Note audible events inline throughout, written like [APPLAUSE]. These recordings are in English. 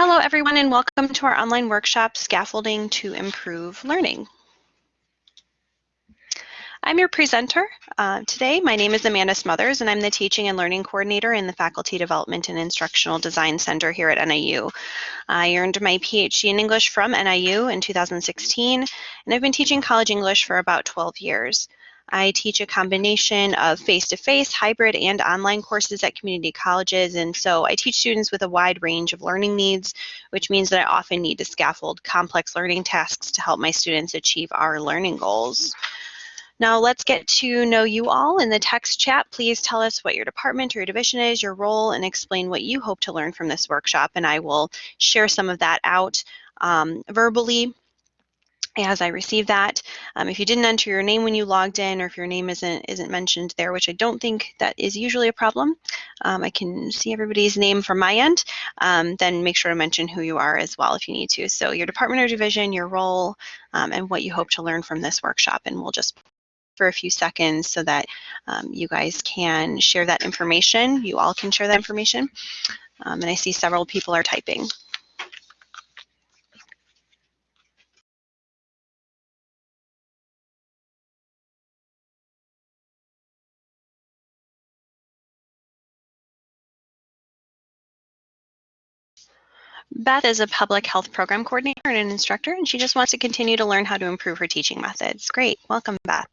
Hello, everyone, and welcome to our online workshop, Scaffolding to Improve Learning. I'm your presenter uh, today. My name is Amanda Smothers, and I'm the Teaching and Learning Coordinator in the Faculty Development and Instructional Design Center here at NIU. I earned my PhD in English from NIU in 2016, and I've been teaching college English for about 12 years. I teach a combination of face-to-face, -face, hybrid, and online courses at community colleges, and so I teach students with a wide range of learning needs, which means that I often need to scaffold complex learning tasks to help my students achieve our learning goals. Now let's get to know you all. In the text chat, please tell us what your department or your division is, your role, and explain what you hope to learn from this workshop, and I will share some of that out um, verbally as I receive that. Um, if you didn't enter your name when you logged in or if your name isn't isn't mentioned there, which I don't think that is usually a problem, um, I can see everybody's name from my end, um, then make sure to mention who you are as well if you need to. So your department or division, your role, um, and what you hope to learn from this workshop. And we'll just for a few seconds so that um, you guys can share that information. You all can share that information. Um, and I see several people are typing. Beth is a public health program coordinator and an instructor, and she just wants to continue to learn how to improve her teaching methods. Great, welcome Beth.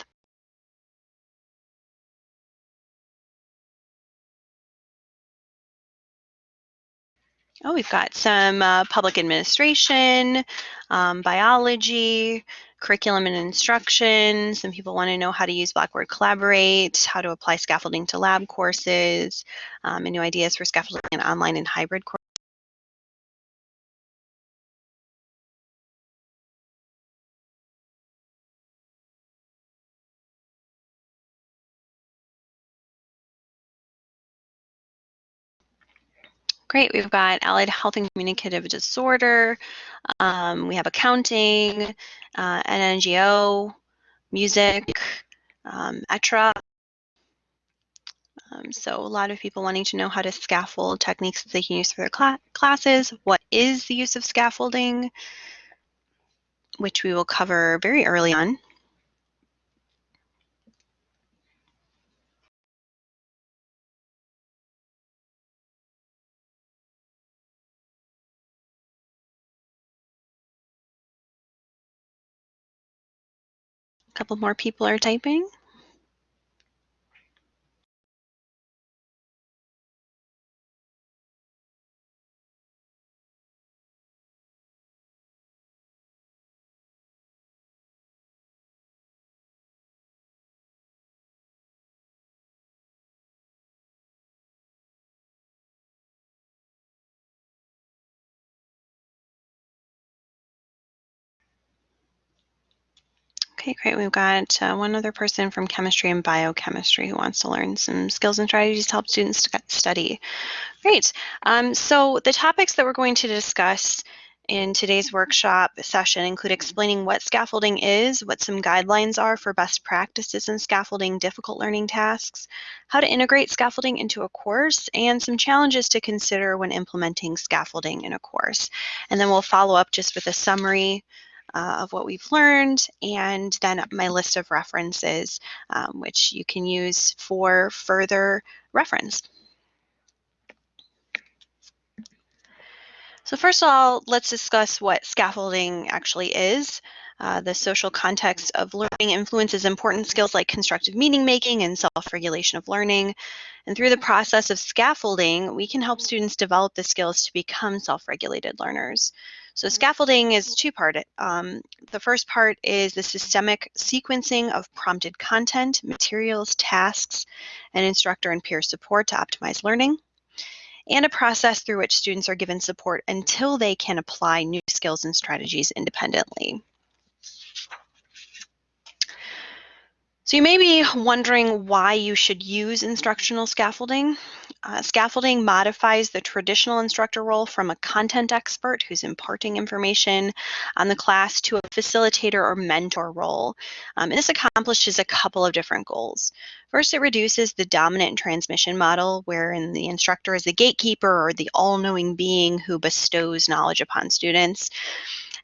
Oh, we've got some uh, public administration, um, biology, curriculum and instruction. Some people want to know how to use Blackboard Collaborate, how to apply scaffolding to lab courses, um, and new ideas for scaffolding in online and hybrid courses. Great, we've got allied health and communicative disorder, um, we have accounting, uh, NGO, music, um, ETRA. Um, so a lot of people wanting to know how to scaffold techniques that they can use for their cl classes. What is the use of scaffolding? Which we will cover very early on. Couple more people are typing. Okay, great. We've got uh, one other person from chemistry and biochemistry who wants to learn some skills and strategies to help students study. Great. Um, so the topics that we're going to discuss in today's workshop session include explaining what scaffolding is, what some guidelines are for best practices in scaffolding difficult learning tasks, how to integrate scaffolding into a course, and some challenges to consider when implementing scaffolding in a course. And then we'll follow up just with a summary uh, of what we've learned, and then my list of references, um, which you can use for further reference. So first of all, let's discuss what scaffolding actually is. Uh, the social context of learning influences important skills like constructive meaning making and self-regulation of learning. And through the process of scaffolding, we can help students develop the skills to become self-regulated learners. So scaffolding is two-part. Um, the first part is the systemic sequencing of prompted content, materials, tasks, and instructor and peer support to optimize learning, and a process through which students are given support until they can apply new skills and strategies independently. So you may be wondering why you should use instructional scaffolding. Uh, scaffolding modifies the traditional instructor role from a content expert who's imparting information on the class to a facilitator or mentor role. Um, and this accomplishes a couple of different goals. First, it reduces the dominant transmission model wherein the instructor is the gatekeeper or the all-knowing being who bestows knowledge upon students.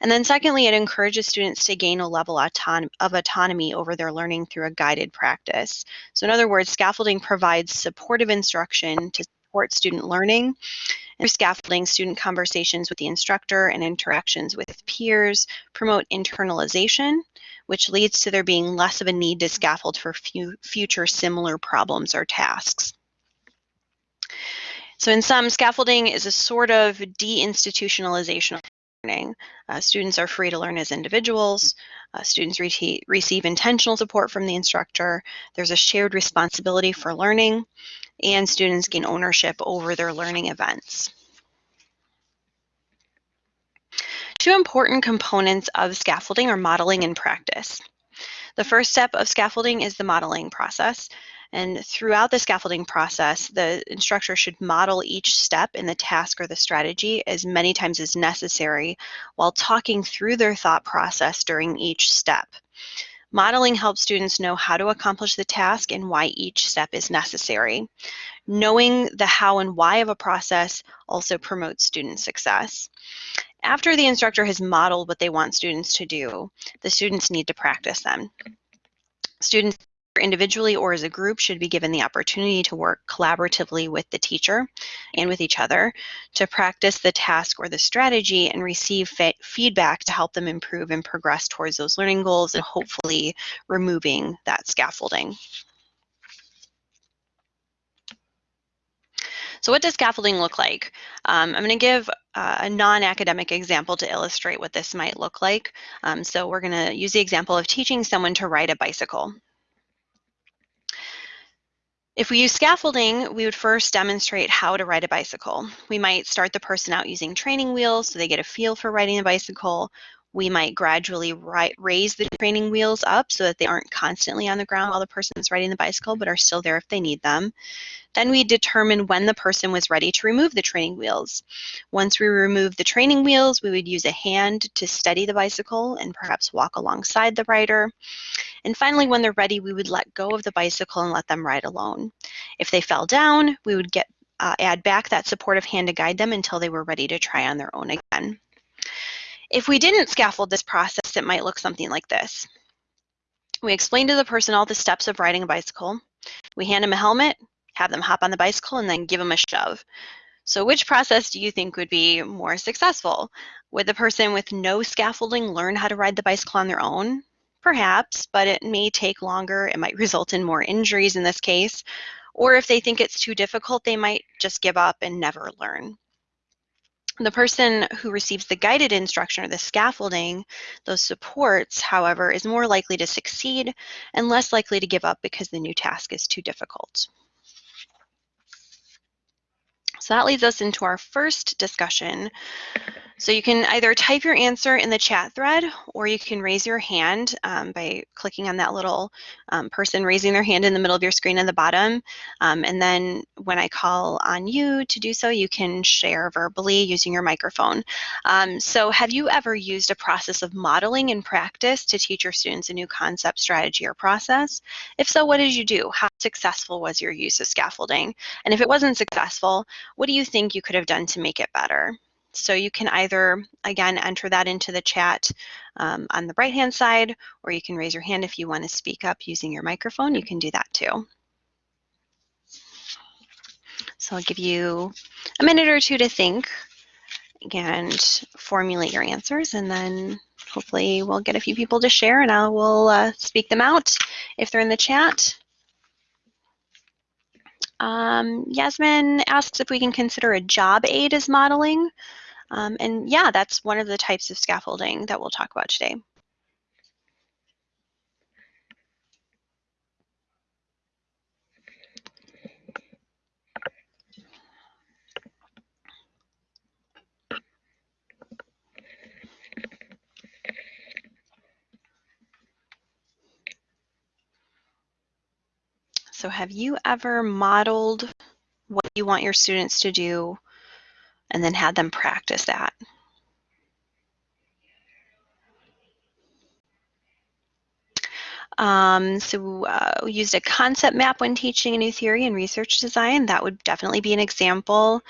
And then secondly, it encourages students to gain a level of autonomy over their learning through a guided practice. So in other words, scaffolding provides supportive instruction to support student learning. And scaffolding, student conversations with the instructor and interactions with peers promote internalization, which leads to there being less of a need to scaffold for future similar problems or tasks. So in sum, scaffolding is a sort of deinstitutionalization learning. Uh, students are free to learn as individuals. Uh, students re receive intentional support from the instructor. There's a shared responsibility for learning, and students gain ownership over their learning events. Two important components of scaffolding are modeling and practice. The first step of scaffolding is the modeling process. And throughout the scaffolding process, the instructor should model each step in the task or the strategy as many times as necessary while talking through their thought process during each step. Modeling helps students know how to accomplish the task and why each step is necessary. Knowing the how and why of a process also promotes student success. After the instructor has modeled what they want students to do, the students need to practice them. Students individually or as a group should be given the opportunity to work collaboratively with the teacher and with each other to practice the task or the strategy and receive feedback to help them improve and progress towards those learning goals and hopefully removing that scaffolding. So what does scaffolding look like? Um, I'm going to give uh, a non-academic example to illustrate what this might look like. Um, so we're going to use the example of teaching someone to ride a bicycle. If we use scaffolding, we would first demonstrate how to ride a bicycle. We might start the person out using training wheels so they get a feel for riding a bicycle. We might gradually raise the training wheels up so that they aren't constantly on the ground while the person is riding the bicycle, but are still there if they need them. Then we determine when the person was ready to remove the training wheels. Once we remove the training wheels, we would use a hand to steady the bicycle and perhaps walk alongside the rider. And finally, when they're ready, we would let go of the bicycle and let them ride alone. If they fell down, we would get uh, add back that supportive hand to guide them until they were ready to try on their own again. If we didn't scaffold this process, it might look something like this. We explain to the person all the steps of riding a bicycle. We hand them a helmet, have them hop on the bicycle, and then give them a shove. So which process do you think would be more successful? Would the person with no scaffolding learn how to ride the bicycle on their own? Perhaps, but it may take longer. It might result in more injuries in this case. Or if they think it's too difficult, they might just give up and never learn. The person who receives the guided instruction or the scaffolding, those supports, however, is more likely to succeed and less likely to give up because the new task is too difficult. So that leads us into our first discussion, so you can either type your answer in the chat thread or you can raise your hand um, by clicking on that little um, person raising their hand in the middle of your screen at the bottom. Um, and then when I call on you to do so, you can share verbally using your microphone. Um, so have you ever used a process of modeling in practice to teach your students a new concept, strategy, or process? If so, what did you do? How successful was your use of scaffolding? And if it wasn't successful, what do you think you could have done to make it better? So you can either, again, enter that into the chat um, on the right-hand side, or you can raise your hand if you want to speak up using your microphone. You can do that too. So I'll give you a minute or two to think and formulate your answers, and then hopefully we'll get a few people to share, and I will uh, speak them out if they're in the chat. Um, Yasmin asks if we can consider a job aid as modeling. Um, and yeah, that's one of the types of scaffolding that we'll talk about today. So have you ever modeled what you want your students to do and then have them practice that. Um, so uh, we used a concept map when teaching a new theory in research design. That would definitely be an example.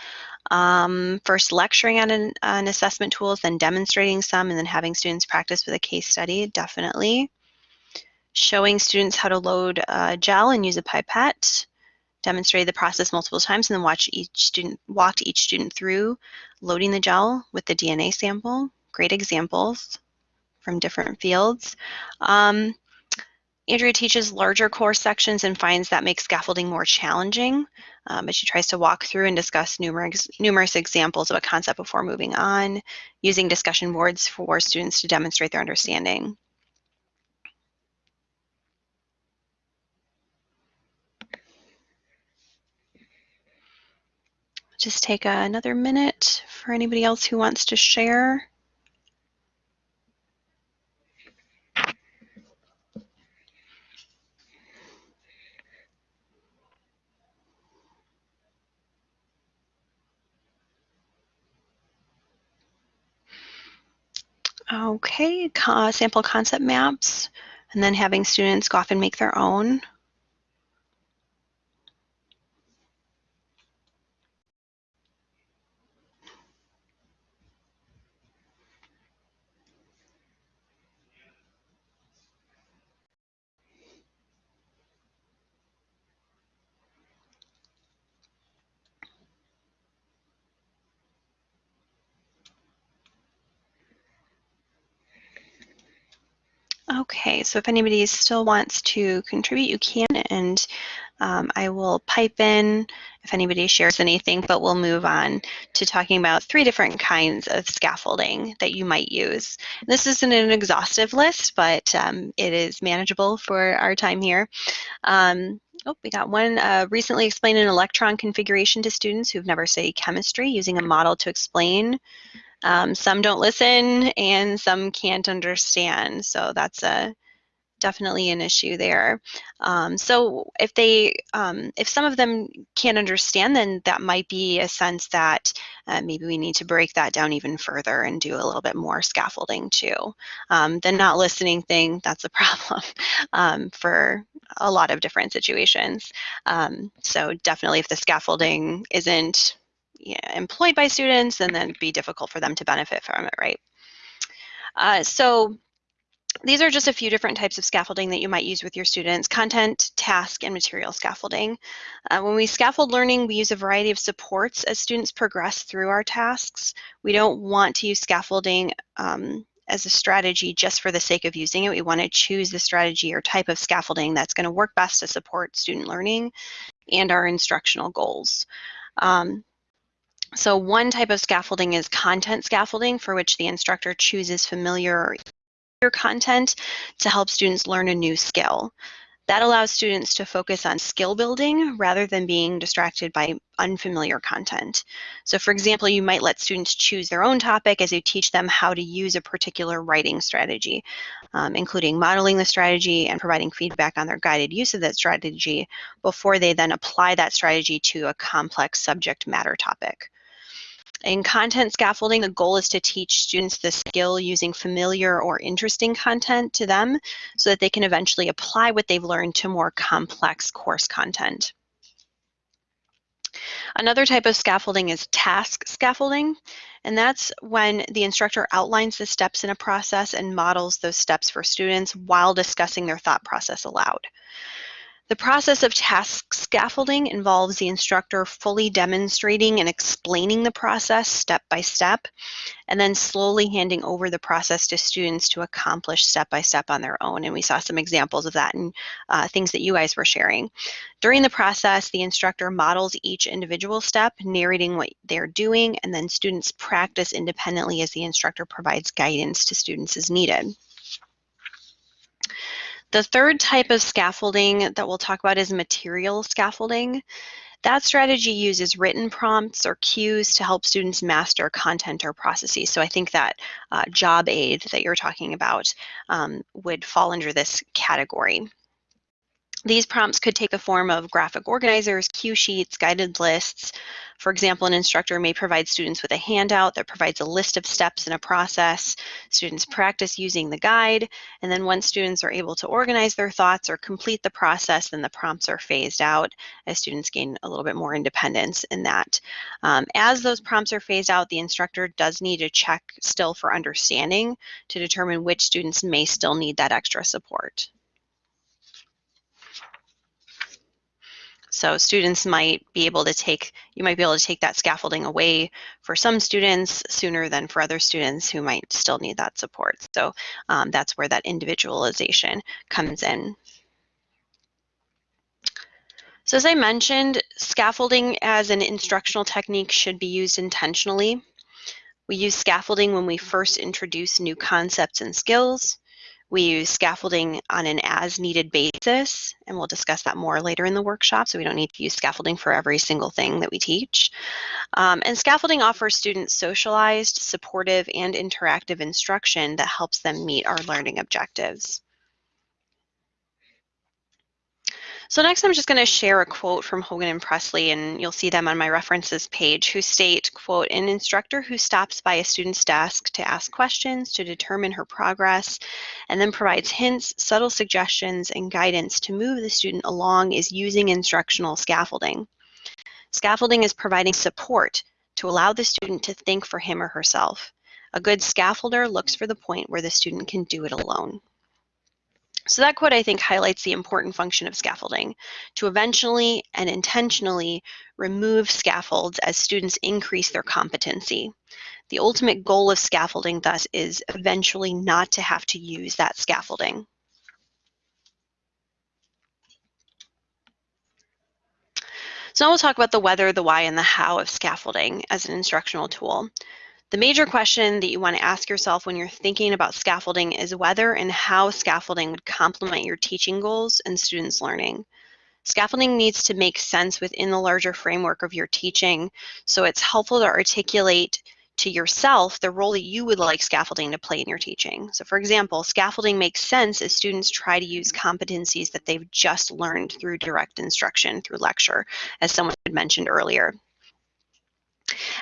Um, first lecturing on an, an assessment tools, then demonstrating some, and then having students practice with a case study, definitely. Showing students how to load a gel and use a pipette. Demonstrated the process multiple times and then watched each student, walked each student through loading the gel with the DNA sample. Great examples from different fields. Um, Andrea teaches larger course sections and finds that makes scaffolding more challenging, um, but she tries to walk through and discuss numerous, numerous examples of a concept before moving on, using discussion boards for students to demonstrate their understanding. Just take uh, another minute for anybody else who wants to share. Okay, sample concept maps, and then having students go off and make their own. Okay, so if anybody still wants to contribute, you can, and um, I will pipe in if anybody shares anything, but we'll move on to talking about three different kinds of scaffolding that you might use. This isn't an exhaustive list, but um, it is manageable for our time here. Um, oh, we got one, uh, recently explained an electron configuration to students who've never studied chemistry using a model to explain um, some don't listen and some can't understand. So that's a definitely an issue there. Um, so if they, um, if some of them can't understand, then that might be a sense that uh, maybe we need to break that down even further and do a little bit more scaffolding too. Um, the not listening thing, that's a [LAUGHS] problem um, for a lot of different situations. Um, so definitely if the scaffolding isn't yeah, employed by students and then be difficult for them to benefit from it, right? Uh, so these are just a few different types of scaffolding that you might use with your students, content, task, and material scaffolding. Uh, when we scaffold learning, we use a variety of supports as students progress through our tasks. We don't want to use scaffolding um, as a strategy just for the sake of using it. We want to choose the strategy or type of scaffolding that's going to work best to support student learning and our instructional goals. Um, so one type of scaffolding is content scaffolding for which the instructor chooses familiar content to help students learn a new skill. That allows students to focus on skill building rather than being distracted by unfamiliar content. So for example, you might let students choose their own topic as you teach them how to use a particular writing strategy, um, including modeling the strategy and providing feedback on their guided use of that strategy before they then apply that strategy to a complex subject matter topic. In content scaffolding, the goal is to teach students the skill using familiar or interesting content to them so that they can eventually apply what they've learned to more complex course content. Another type of scaffolding is task scaffolding, and that's when the instructor outlines the steps in a process and models those steps for students while discussing their thought process aloud. The process of task scaffolding involves the instructor fully demonstrating and explaining the process step by step, and then slowly handing over the process to students to accomplish step by step on their own. And we saw some examples of that in uh, things that you guys were sharing. During the process, the instructor models each individual step, narrating what they're doing, and then students practice independently as the instructor provides guidance to students as needed. The third type of scaffolding that we'll talk about is material scaffolding. That strategy uses written prompts or cues to help students master content or processes. So I think that uh, job aid that you're talking about um, would fall under this category. These prompts could take the form of graphic organizers, cue sheets, guided lists. For example, an instructor may provide students with a handout that provides a list of steps in a process. Students practice using the guide, and then once students are able to organize their thoughts or complete the process, then the prompts are phased out as students gain a little bit more independence in that. Um, as those prompts are phased out, the instructor does need to check still for understanding to determine which students may still need that extra support. So students might be able to take, you might be able to take that scaffolding away for some students sooner than for other students who might still need that support. So um, that's where that individualization comes in. So as I mentioned, scaffolding as an instructional technique should be used intentionally. We use scaffolding when we first introduce new concepts and skills. We use scaffolding on an as-needed basis, and we'll discuss that more later in the workshop, so we don't need to use scaffolding for every single thing that we teach. Um, and scaffolding offers students socialized, supportive, and interactive instruction that helps them meet our learning objectives. So next I'm just going to share a quote from Hogan and Pressley, and you'll see them on my references page, who state, quote, an instructor who stops by a student's desk to ask questions to determine her progress and then provides hints, subtle suggestions, and guidance to move the student along is using instructional scaffolding. Scaffolding is providing support to allow the student to think for him or herself. A good scaffolder looks for the point where the student can do it alone. So that quote, I think, highlights the important function of scaffolding to eventually and intentionally remove scaffolds as students increase their competency. The ultimate goal of scaffolding, thus, is eventually not to have to use that scaffolding. So now we'll talk about the whether, the why, and the how of scaffolding as an instructional tool. The major question that you want to ask yourself when you're thinking about scaffolding is whether and how scaffolding would complement your teaching goals and students' learning. Scaffolding needs to make sense within the larger framework of your teaching, so it's helpful to articulate to yourself the role that you would like scaffolding to play in your teaching. So for example, scaffolding makes sense as students try to use competencies that they've just learned through direct instruction, through lecture, as someone had mentioned earlier.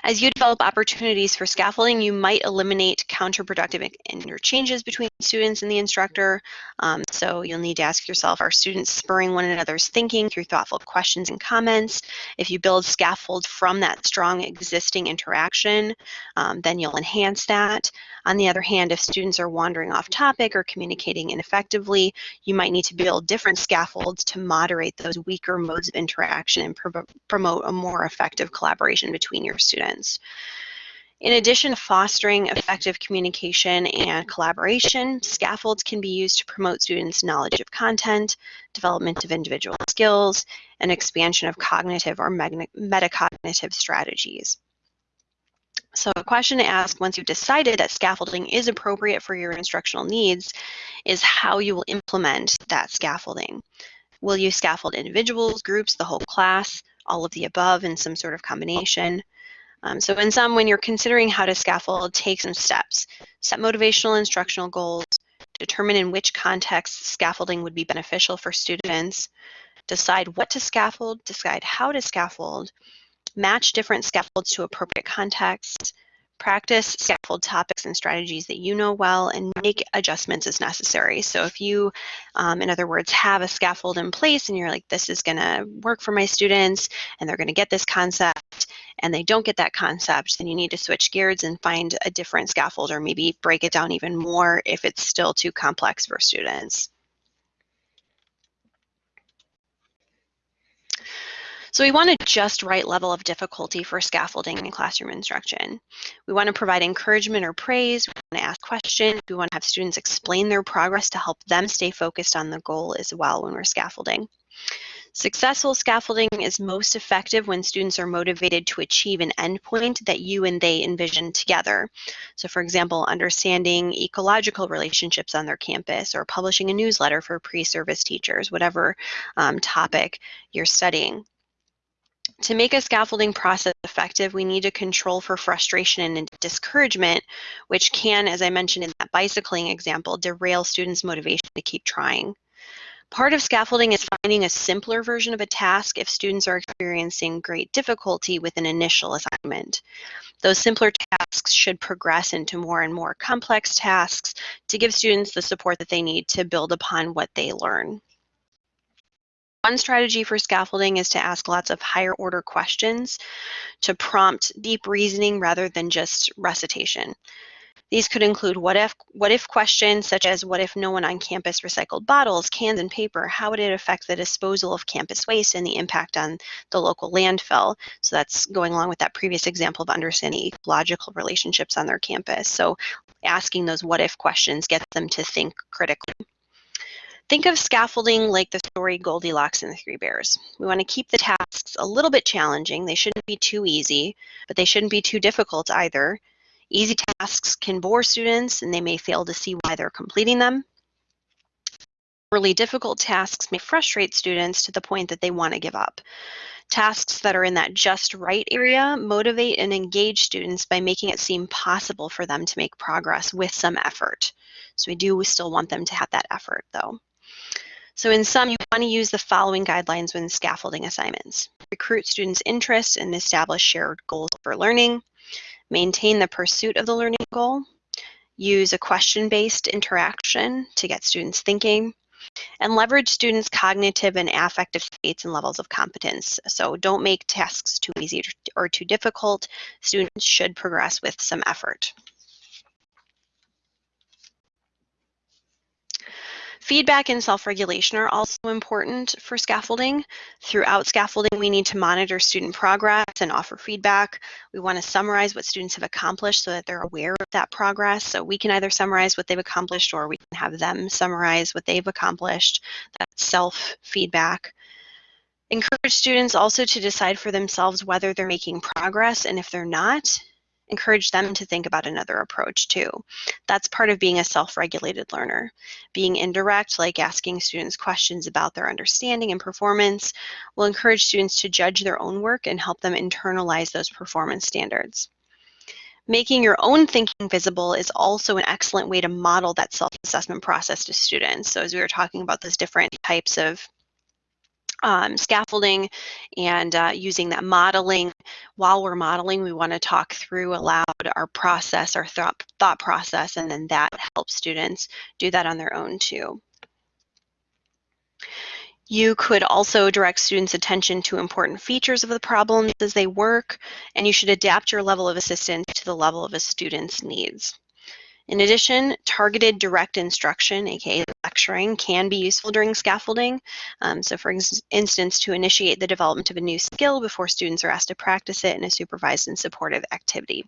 As you develop opportunities for scaffolding, you might eliminate counterproductive interchanges between students and the instructor. Um, so you'll need to ask yourself, are students spurring one another's thinking through thoughtful questions and comments? If you build scaffold from that strong existing interaction, um, then you'll enhance that. On the other hand, if students are wandering off topic or communicating ineffectively, you might need to build different scaffolds to moderate those weaker modes of interaction and pro promote a more effective collaboration between your students. In addition to fostering effective communication and collaboration, scaffolds can be used to promote students' knowledge of content, development of individual skills, and expansion of cognitive or metacognitive strategies. So a question to ask once you've decided that scaffolding is appropriate for your instructional needs is how you will implement that scaffolding. Will you scaffold individuals, groups, the whole class, all of the above in some sort of combination? Um, so in some, when you're considering how to scaffold, take some steps. Set motivational instructional goals, determine in which context scaffolding would be beneficial for students, decide what to scaffold, decide how to scaffold, match different scaffolds to appropriate contexts, practice scaffold topics and strategies that you know well and make adjustments as necessary. So if you, um, in other words, have a scaffold in place and you're like, this is gonna work for my students and they're gonna get this concept and they don't get that concept, then you need to switch gears and find a different scaffold or maybe break it down even more if it's still too complex for students. So we want a just right level of difficulty for scaffolding in classroom instruction. We want to provide encouragement or praise, we want to ask questions, we want to have students explain their progress to help them stay focused on the goal as well when we're scaffolding. Successful scaffolding is most effective when students are motivated to achieve an endpoint that you and they envision together. So for example, understanding ecological relationships on their campus or publishing a newsletter for pre-service teachers, whatever um, topic you're studying. To make a scaffolding process effective, we need to control for frustration and discouragement, which can, as I mentioned in that bicycling example, derail students' motivation to keep trying. Part of scaffolding is finding a simpler version of a task if students are experiencing great difficulty with an initial assignment. Those simpler tasks should progress into more and more complex tasks to give students the support that they need to build upon what they learn. One strategy for scaffolding is to ask lots of higher order questions to prompt deep reasoning rather than just recitation. These could include what if, what if questions such as what if no one on campus recycled bottles, cans, and paper? How would it affect the disposal of campus waste and the impact on the local landfill? So that's going along with that previous example of understanding ecological relationships on their campus. So asking those what if questions gets them to think critically. Think of scaffolding like the story Goldilocks and the Three Bears. We want to keep the tasks a little bit challenging. They shouldn't be too easy, but they shouldn't be too difficult either. Easy tasks can bore students and they may fail to see why they're completing them. Really difficult tasks may frustrate students to the point that they want to give up. Tasks that are in that just right area motivate and engage students by making it seem possible for them to make progress with some effort. So we do still want them to have that effort though. So in sum, you want to use the following guidelines when scaffolding assignments. Recruit students' interest and establish shared goals for learning maintain the pursuit of the learning goal, use a question-based interaction to get students thinking, and leverage students' cognitive and affective states and levels of competence. So don't make tasks too easy or too difficult. Students should progress with some effort. Feedback and self-regulation are also important for scaffolding. Throughout scaffolding, we need to monitor student progress and offer feedback. We want to summarize what students have accomplished so that they're aware of that progress. So we can either summarize what they've accomplished or we can have them summarize what they've accomplished. That's self-feedback. Encourage students also to decide for themselves whether they're making progress and if they're not, encourage them to think about another approach too. That's part of being a self-regulated learner. Being indirect, like asking students questions about their understanding and performance, will encourage students to judge their own work and help them internalize those performance standards. Making your own thinking visible is also an excellent way to model that self-assessment process to students. So as we were talking about those different types of um, scaffolding and uh, using that modeling. While we're modeling, we want to talk through aloud our process, our thought, thought process, and then that helps students do that on their own too. You could also direct students' attention to important features of the problems as they work, and you should adapt your level of assistance to the level of a student's needs. In addition, targeted direct instruction, aka lecturing, can be useful during scaffolding. Um, so for instance, to initiate the development of a new skill before students are asked to practice it in a supervised and supportive activity.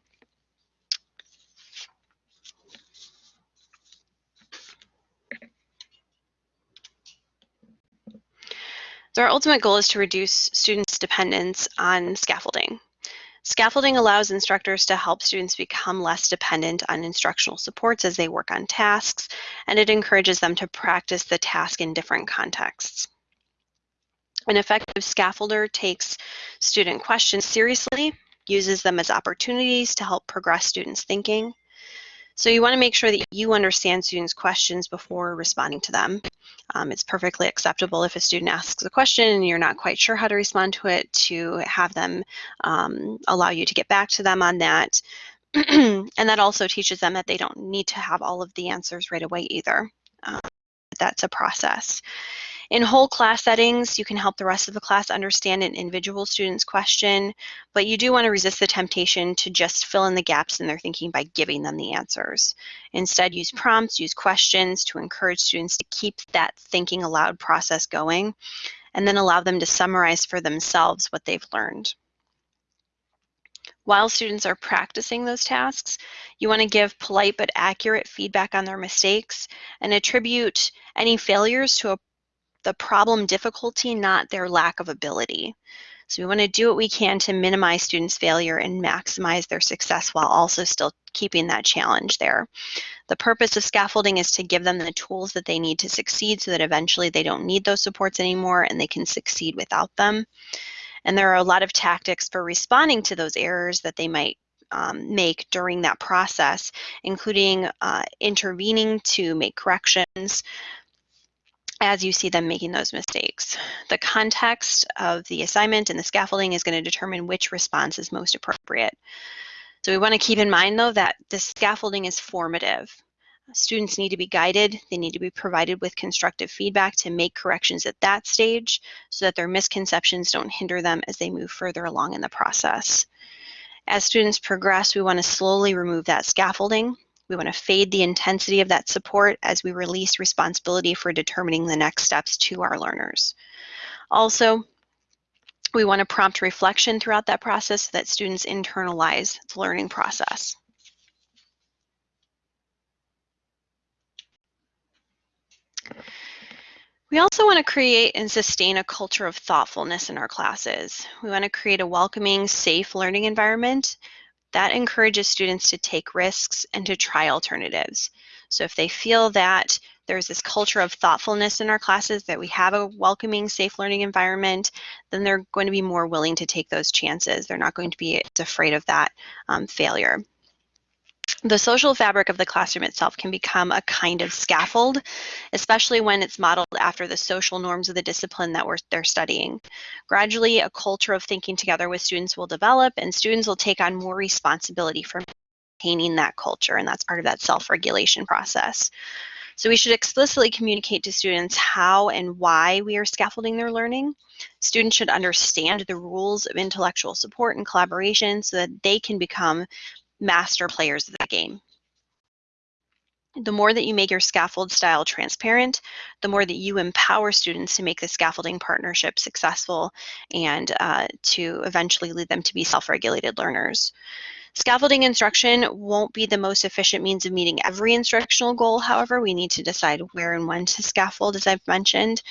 So our ultimate goal is to reduce students' dependence on scaffolding. Scaffolding allows instructors to help students become less dependent on instructional supports as they work on tasks, and it encourages them to practice the task in different contexts. An effective scaffolder takes student questions seriously, uses them as opportunities to help progress students' thinking, so you want to make sure that you understand students' questions before responding to them. Um, it's perfectly acceptable if a student asks a question and you're not quite sure how to respond to it to have them um, allow you to get back to them on that. [CLEARS THROAT] and that also teaches them that they don't need to have all of the answers right away either. Um, that's a process. In whole class settings, you can help the rest of the class understand an individual student's question, but you do want to resist the temptation to just fill in the gaps in their thinking by giving them the answers. Instead, use prompts, use questions to encourage students to keep that thinking aloud process going, and then allow them to summarize for themselves what they've learned. While students are practicing those tasks, you want to give polite but accurate feedback on their mistakes and attribute any failures to a the problem difficulty, not their lack of ability. So we want to do what we can to minimize students' failure and maximize their success while also still keeping that challenge there. The purpose of scaffolding is to give them the tools that they need to succeed so that eventually they don't need those supports anymore and they can succeed without them. And there are a lot of tactics for responding to those errors that they might um, make during that process, including uh, intervening to make corrections, as you see them making those mistakes. The context of the assignment and the scaffolding is going to determine which response is most appropriate. So we want to keep in mind though that the scaffolding is formative. Students need to be guided, they need to be provided with constructive feedback to make corrections at that stage so that their misconceptions don't hinder them as they move further along in the process. As students progress, we want to slowly remove that scaffolding we want to fade the intensity of that support as we release responsibility for determining the next steps to our learners. Also, we want to prompt reflection throughout that process so that students internalize the learning process. We also want to create and sustain a culture of thoughtfulness in our classes. We want to create a welcoming, safe learning environment that encourages students to take risks and to try alternatives. So if they feel that there's this culture of thoughtfulness in our classes, that we have a welcoming, safe learning environment, then they're going to be more willing to take those chances. They're not going to be afraid of that um, failure. The social fabric of the classroom itself can become a kind of scaffold, especially when it's modeled after the social norms of the discipline that we're, they're studying. Gradually, a culture of thinking together with students will develop and students will take on more responsibility for maintaining that culture, and that's part of that self-regulation process. So we should explicitly communicate to students how and why we are scaffolding their learning. Students should understand the rules of intellectual support and collaboration so that they can become master players of the game. The more that you make your scaffold style transparent, the more that you empower students to make the scaffolding partnership successful and uh, to eventually lead them to be self-regulated learners. Scaffolding instruction won't be the most efficient means of meeting every instructional goal. However, we need to decide where and when to scaffold, as I've mentioned.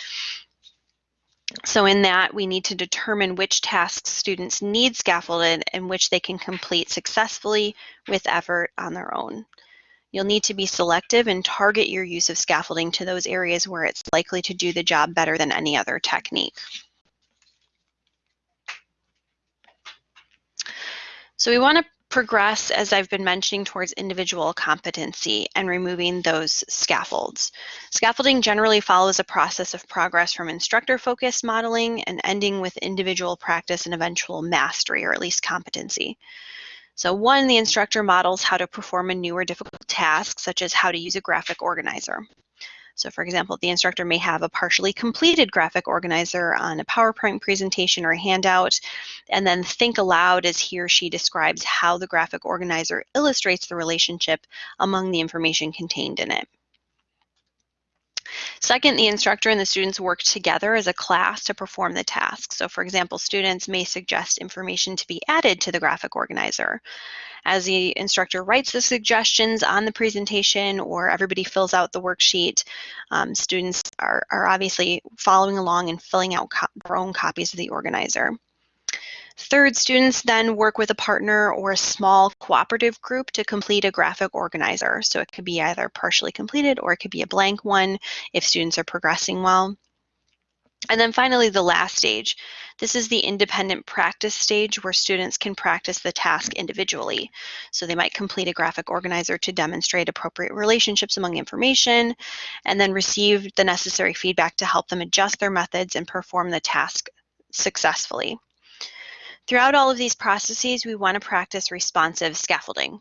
So in that, we need to determine which tasks students need scaffolded and which they can complete successfully with effort on their own. You'll need to be selective and target your use of scaffolding to those areas where it's likely to do the job better than any other technique. So we want to progress, as I've been mentioning, towards individual competency and removing those scaffolds. Scaffolding generally follows a process of progress from instructor-focused modeling and ending with individual practice and eventual mastery, or at least competency. So one, the instructor models how to perform a new or difficult task, such as how to use a graphic organizer. So for example, the instructor may have a partially completed graphic organizer on a PowerPoint presentation or a handout, and then think aloud as he or she describes how the graphic organizer illustrates the relationship among the information contained in it. Second, the instructor and the students work together as a class to perform the task. So for example, students may suggest information to be added to the graphic organizer. As the instructor writes the suggestions on the presentation or everybody fills out the worksheet, um, students are, are obviously following along and filling out their own copies of the organizer. Third, students then work with a partner or a small cooperative group to complete a graphic organizer. So it could be either partially completed or it could be a blank one if students are progressing well. And then finally, the last stage. This is the independent practice stage where students can practice the task individually. So they might complete a graphic organizer to demonstrate appropriate relationships among information, and then receive the necessary feedback to help them adjust their methods and perform the task successfully. Throughout all of these processes, we want to practice responsive scaffolding.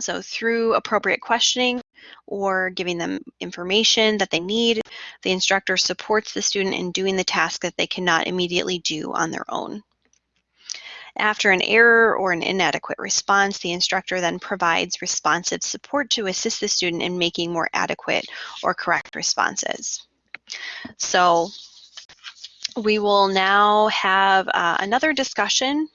So through appropriate questioning or giving them information that they need, the instructor supports the student in doing the task that they cannot immediately do on their own. After an error or an inadequate response, the instructor then provides responsive support to assist the student in making more adequate or correct responses. So we will now have uh, another discussion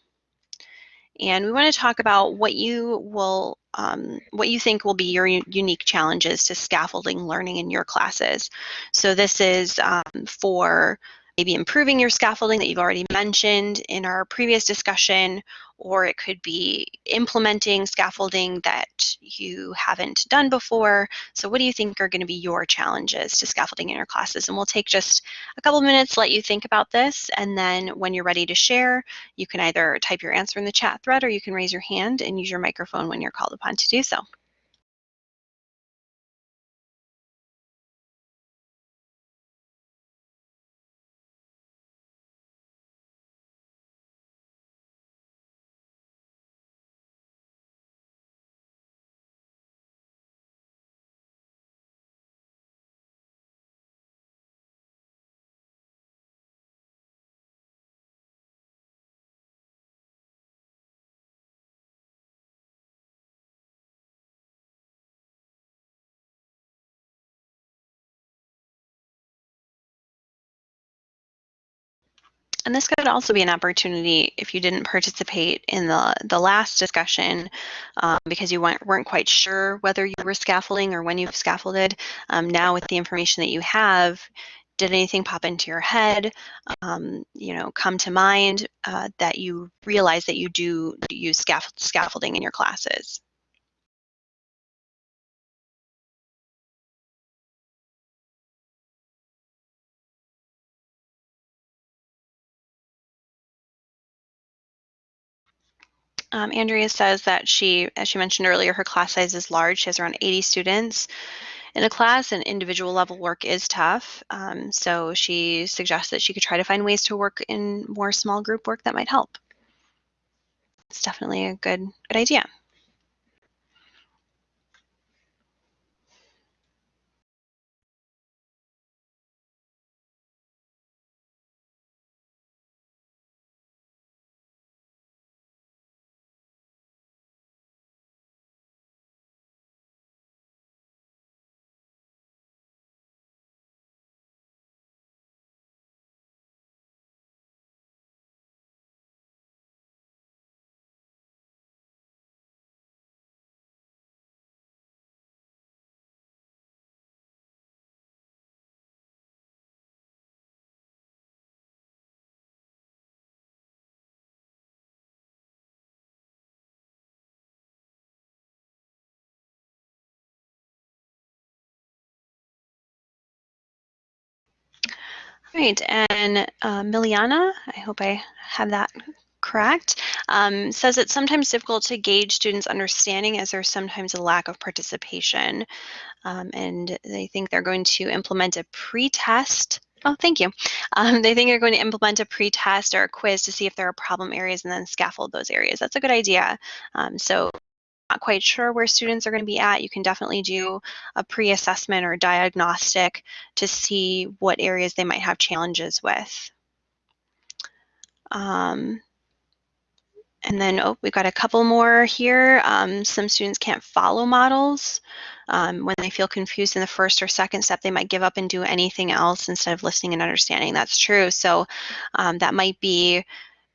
and we want to talk about what you will um, what you think will be your unique challenges to scaffolding learning in your classes. So this is um, for maybe improving your scaffolding that you've already mentioned in our previous discussion, or it could be implementing scaffolding that you haven't done before. So what do you think are going to be your challenges to scaffolding in your classes? And we'll take just a couple minutes, to let you think about this, and then when you're ready to share, you can either type your answer in the chat thread or you can raise your hand and use your microphone when you're called upon to do so. And this could also be an opportunity if you didn't participate in the, the last discussion um, because you weren't, weren't quite sure whether you were scaffolding or when you've scaffolded. Um, now with the information that you have, did anything pop into your head, um, you know, come to mind uh, that you realize that you do use scaffolding in your classes? Um, Andrea says that she, as she mentioned earlier, her class size is large. She has around 80 students in a class and individual level work is tough. Um, so she suggests that she could try to find ways to work in more small group work that might help. It's definitely a good, good idea. Right, and uh, Miliana, I hope I have that correct, um, says it's sometimes difficult to gauge students' understanding as there's sometimes a lack of participation. Um, and they think they're going to implement a pre-test. Oh, thank you. Um, they think they're going to implement a pre-test or a quiz to see if there are problem areas and then scaffold those areas. That's a good idea. Um, so not quite sure where students are going to be at, you can definitely do a pre-assessment or diagnostic to see what areas they might have challenges with. Um, and then, oh, we've got a couple more here. Um, some students can't follow models. Um, when they feel confused in the first or second step, they might give up and do anything else instead of listening and understanding. That's true. So um, that might be,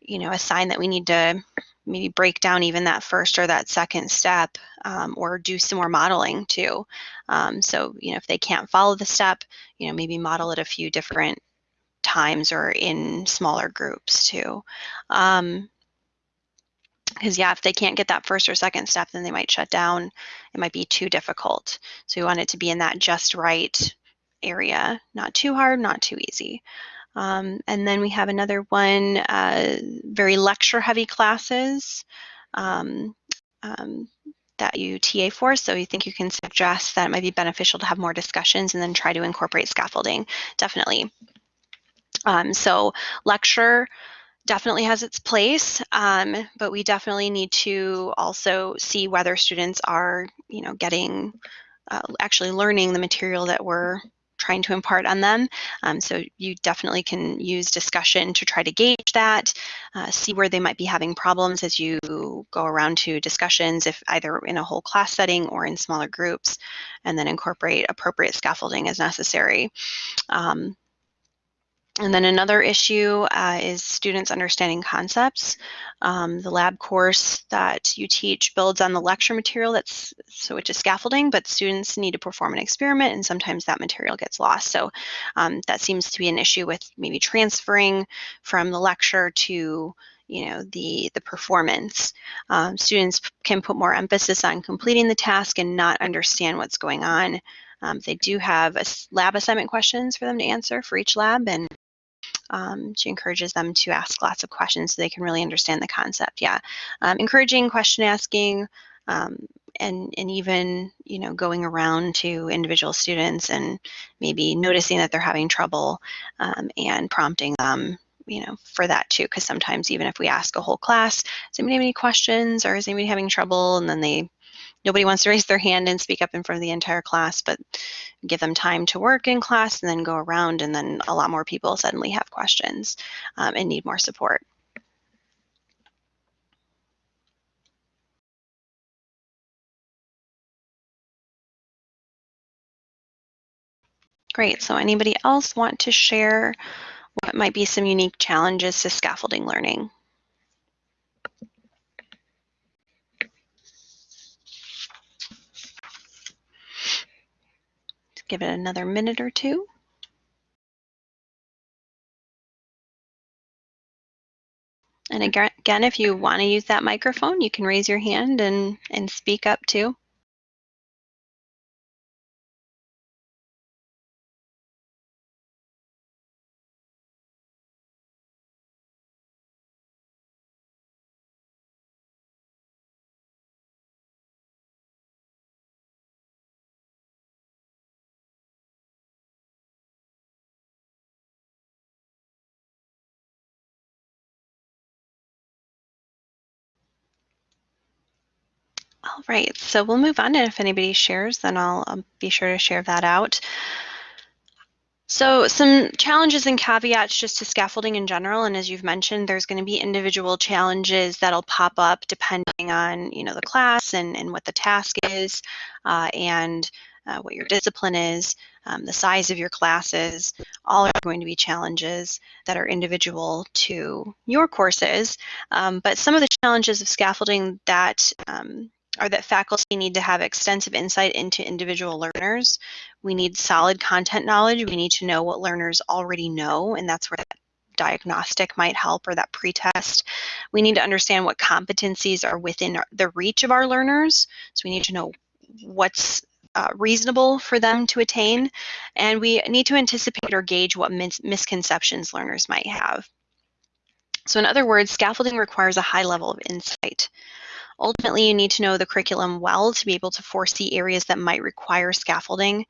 you know, a sign that we need to maybe break down even that first or that second step um, or do some more modeling too. Um, so, you know, if they can't follow the step, you know, maybe model it a few different times or in smaller groups too. Um, because yeah, if they can't get that first or second step, then they might shut down. It might be too difficult. So we want it to be in that just right area, not too hard, not too easy. Um, and then we have another one, uh, very lecture heavy classes um, um, that you TA for. So you think you can suggest that it might be beneficial to have more discussions and then try to incorporate scaffolding, definitely. Um, so lecture definitely has its place, um, but we definitely need to also see whether students are, you know, getting, uh, actually learning the material that we're trying to impart on them. Um, so you definitely can use discussion to try to gauge that, uh, see where they might be having problems as you go around to discussions, if either in a whole class setting or in smaller groups, and then incorporate appropriate scaffolding as necessary. Um, and then another issue uh, is students understanding concepts. Um, the lab course that you teach builds on the lecture material that's so which is scaffolding, but students need to perform an experiment and sometimes that material gets lost. So um, that seems to be an issue with maybe transferring from the lecture to you know the the performance. Um, students can put more emphasis on completing the task and not understand what's going on. Um, they do have a lab assignment questions for them to answer for each lab and um, she encourages them to ask lots of questions so they can really understand the concept. Yeah, um, encouraging question asking um, and, and even, you know, going around to individual students and maybe noticing that they're having trouble um, and prompting them you know, for that too, because sometimes even if we ask a whole class, does anybody have any questions or is anybody having trouble? And then they nobody wants to raise their hand and speak up in front of the entire class, but give them time to work in class and then go around and then a lot more people suddenly have questions um, and need more support. Great, so anybody else want to share what might be some unique challenges to scaffolding learning? Give it another minute or two. And again, if you want to use that microphone, you can raise your hand and, and speak up too. All right, so we'll move on and if anybody shares, then I'll, I'll be sure to share that out. So some challenges and caveats just to scaffolding in general, and as you've mentioned, there's going to be individual challenges that'll pop up depending on you know the class and, and what the task is uh, and uh, what your discipline is, um, the size of your classes, all are going to be challenges that are individual to your courses. Um, but some of the challenges of scaffolding that um, are that faculty need to have extensive insight into individual learners. We need solid content knowledge. We need to know what learners already know, and that's where that diagnostic might help or that pretest. We need to understand what competencies are within the reach of our learners. So we need to know what's uh, reasonable for them to attain, and we need to anticipate or gauge what mis misconceptions learners might have. So in other words, scaffolding requires a high level of insight. Ultimately, you need to know the curriculum well to be able to foresee areas that might require scaffolding.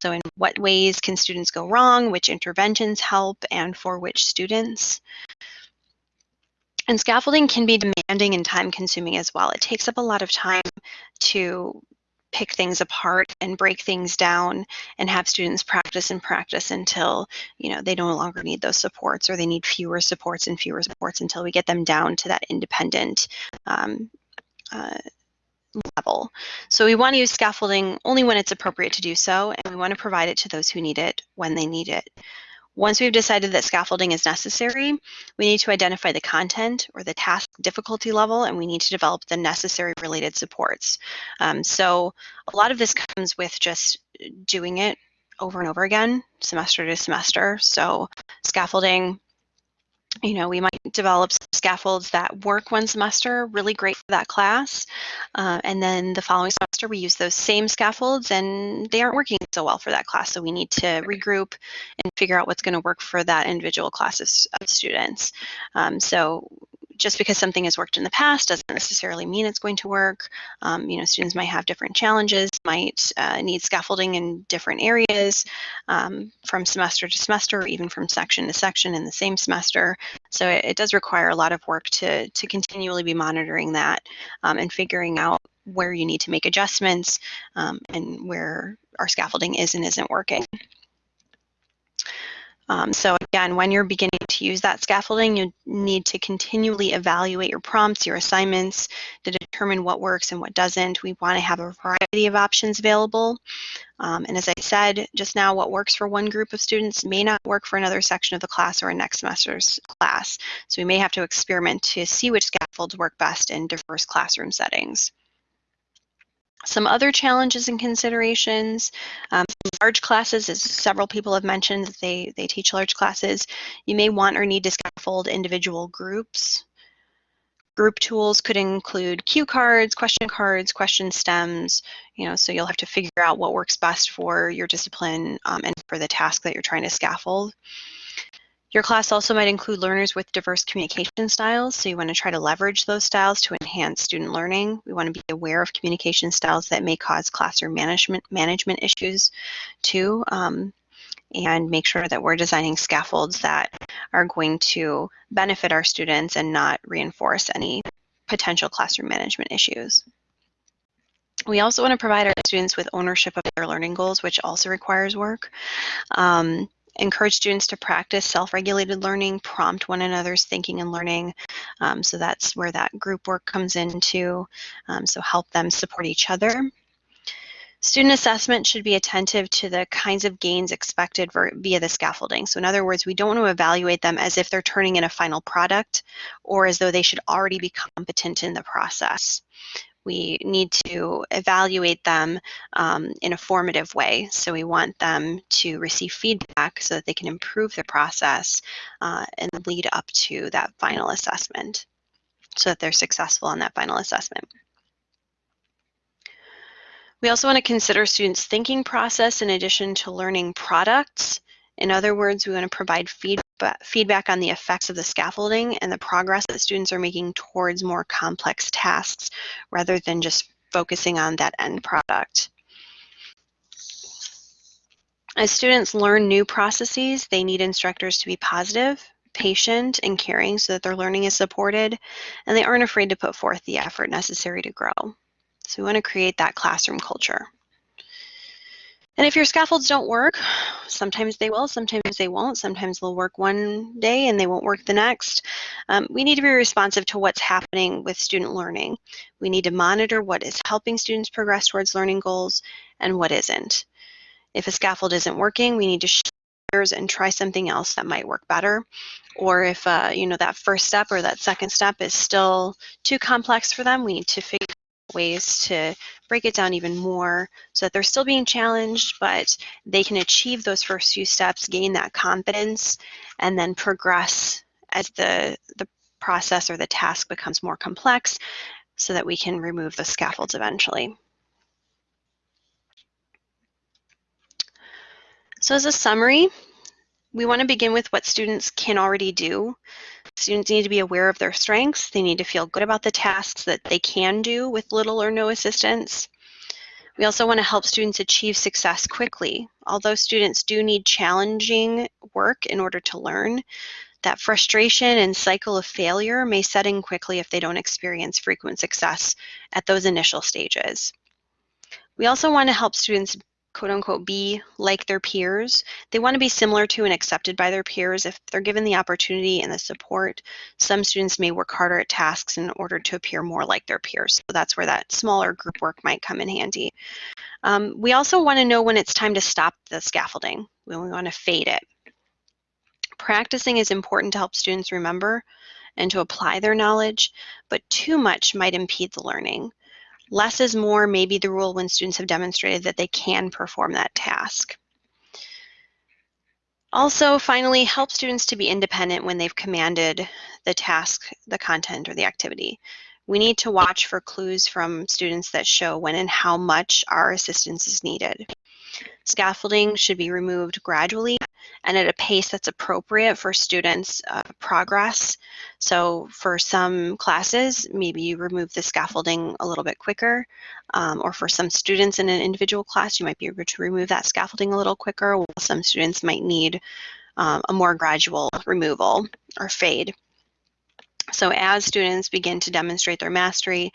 So in what ways can students go wrong, which interventions help, and for which students. And scaffolding can be demanding and time consuming as well. It takes up a lot of time to pick things apart and break things down and have students practice and practice until you know they no longer need those supports or they need fewer supports and fewer supports until we get them down to that independent um, uh, level. So we want to use scaffolding only when it's appropriate to do so, and we want to provide it to those who need it when they need it. Once we've decided that scaffolding is necessary, we need to identify the content or the task difficulty level, and we need to develop the necessary related supports. Um, so a lot of this comes with just doing it over and over again, semester to semester. So scaffolding you know, we might develop scaffolds that work one semester, really great for that class. Uh, and then the following semester, we use those same scaffolds and they aren't working so well for that class. So we need to regroup and figure out what's going to work for that individual class of, of students. Um, so just because something has worked in the past doesn't necessarily mean it's going to work. Um, you know, students might have different challenges, might uh, need scaffolding in different areas um, from semester to semester, or even from section to section in the same semester. So it, it does require a lot of work to, to continually be monitoring that um, and figuring out where you need to make adjustments um, and where our scaffolding is and isn't working. Um, so again, when you're beginning to use that scaffolding, you need to continually evaluate your prompts, your assignments to determine what works and what doesn't. We want to have a variety of options available. Um, and as I said just now, what works for one group of students may not work for another section of the class or a next semester's class. So we may have to experiment to see which scaffolds work best in diverse classroom settings. Some other challenges and considerations, um, large classes, as several people have mentioned that they, they teach large classes, you may want or need to scaffold individual groups. Group tools could include cue cards, question cards, question stems, you know, so you'll have to figure out what works best for your discipline um, and for the task that you're trying to scaffold. Your class also might include learners with diverse communication styles, so you want to try to leverage those styles to enhance student learning. We want to be aware of communication styles that may cause classroom management, management issues too, um, and make sure that we're designing scaffolds that are going to benefit our students and not reinforce any potential classroom management issues. We also want to provide our students with ownership of their learning goals, which also requires work. Um, encourage students to practice self-regulated learning, prompt one another's thinking and learning. Um, so that's where that group work comes into. Um, so help them support each other. Student assessment should be attentive to the kinds of gains expected via the scaffolding. So in other words, we don't want to evaluate them as if they're turning in a final product or as though they should already be competent in the process. We need to evaluate them um, in a formative way. So we want them to receive feedback so that they can improve the process uh, and lead up to that final assessment so that they're successful in that final assessment. We also want to consider students' thinking process in addition to learning products. In other words, we want to provide feedback, feedback on the effects of the scaffolding and the progress that students are making towards more complex tasks rather than just focusing on that end product. As students learn new processes, they need instructors to be positive, patient, and caring so that their learning is supported, and they aren't afraid to put forth the effort necessary to grow. So we want to create that classroom culture. And if your scaffolds don't work, sometimes they will, sometimes they won't. Sometimes they'll work one day and they won't work the next. Um, we need to be responsive to what's happening with student learning. We need to monitor what is helping students progress towards learning goals and what isn't. If a scaffold isn't working, we need to shift and try something else that might work better. Or if uh, you know that first step or that second step is still too complex for them, we need to figure ways to break it down even more so that they're still being challenged, but they can achieve those first few steps, gain that confidence, and then progress as the, the process or the task becomes more complex so that we can remove the scaffolds eventually. So as a summary, we want to begin with what students can already do. Students need to be aware of their strengths. They need to feel good about the tasks that they can do with little or no assistance. We also want to help students achieve success quickly. Although students do need challenging work in order to learn, that frustration and cycle of failure may set in quickly if they don't experience frequent success at those initial stages. We also want to help students quote unquote be like their peers. They want to be similar to and accepted by their peers. If they're given the opportunity and the support, some students may work harder at tasks in order to appear more like their peers. So that's where that smaller group work might come in handy. Um, we also want to know when it's time to stop the scaffolding, when we want to fade it. Practicing is important to help students remember and to apply their knowledge, but too much might impede the learning. Less is more may be the rule when students have demonstrated that they can perform that task. Also, finally, help students to be independent when they've commanded the task, the content, or the activity. We need to watch for clues from students that show when and how much our assistance is needed. Scaffolding should be removed gradually and at a pace that's appropriate for students' uh, progress. So for some classes, maybe you remove the scaffolding a little bit quicker, um, or for some students in an individual class, you might be able to remove that scaffolding a little quicker, while some students might need um, a more gradual removal or fade. So as students begin to demonstrate their mastery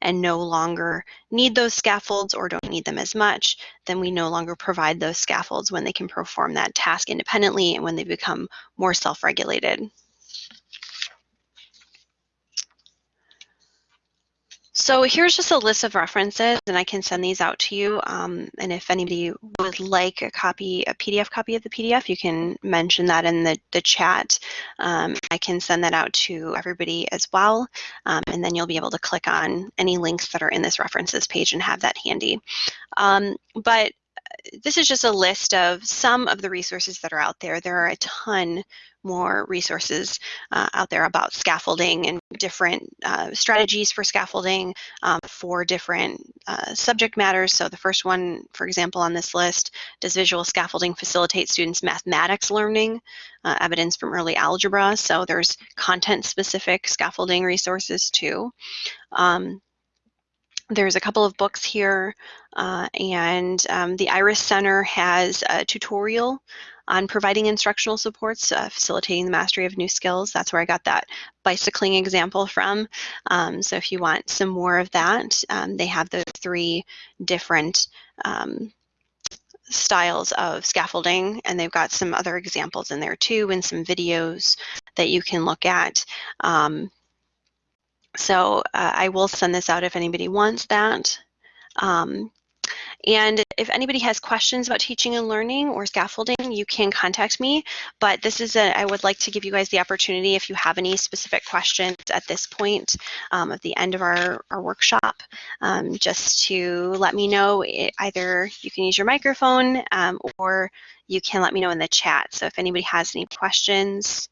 and no longer need those scaffolds or don't need them as much, then we no longer provide those scaffolds when they can perform that task independently and when they become more self-regulated. So here's just a list of references, and I can send these out to you. Um, and if anybody would like a copy, a PDF copy of the PDF, you can mention that in the, the chat. Um, I can send that out to everybody as well. Um, and then you'll be able to click on any links that are in this references page and have that handy. Um, but this is just a list of some of the resources that are out there. There are a ton more resources uh, out there about scaffolding and different uh, strategies for scaffolding um, for different uh, subject matters. So the first one, for example, on this list, does visual scaffolding facilitate students' mathematics learning? Uh, evidence from early algebra. So there's content-specific scaffolding resources too. Um, there's a couple of books here, uh, and um, the IRIS Center has a tutorial on providing instructional supports, uh, facilitating the mastery of new skills. That's where I got that bicycling example from. Um, so if you want some more of that, um, they have those three different um, styles of scaffolding, and they've got some other examples in there too, and some videos that you can look at. So uh, I will send this out if anybody wants that. Um, And if anybody has questions about teaching and learning or scaffolding, you can contact me. But this is a, I would like to give you guys the opportunity if you have any specific questions at this point um, at the end of our, our workshop, um, just to let me know. It, either you can use your microphone um, or you can let me know in the chat. So if anybody has any questions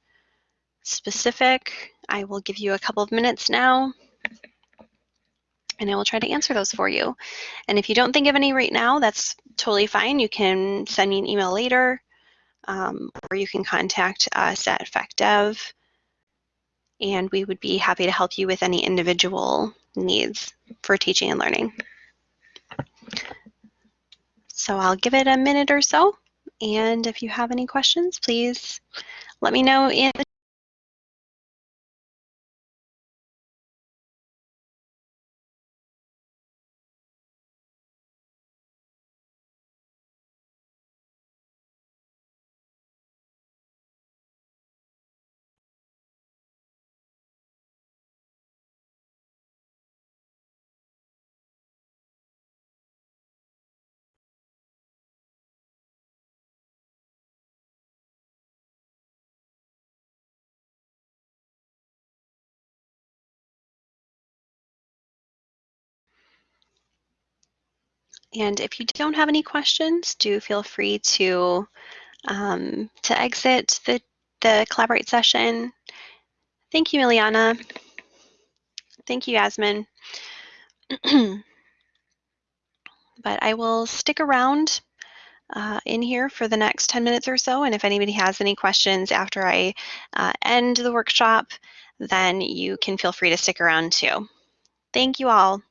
specific, I will give you a couple of minutes now and I will try to answer those for you. And if you don't think of any right now, that's totally fine. You can send me an email later, um, or you can contact us at FacDev, and we would be happy to help you with any individual needs for teaching and learning. So I'll give it a minute or so, and if you have any questions, please let me know in the And if you don't have any questions, do feel free to um, to exit the, the Collaborate session. Thank you, Ileana. Thank you, Yasmin. [CLEARS THROAT] but I will stick around uh, in here for the next 10 minutes or so. And if anybody has any questions after I uh, end the workshop, then you can feel free to stick around too. Thank you all.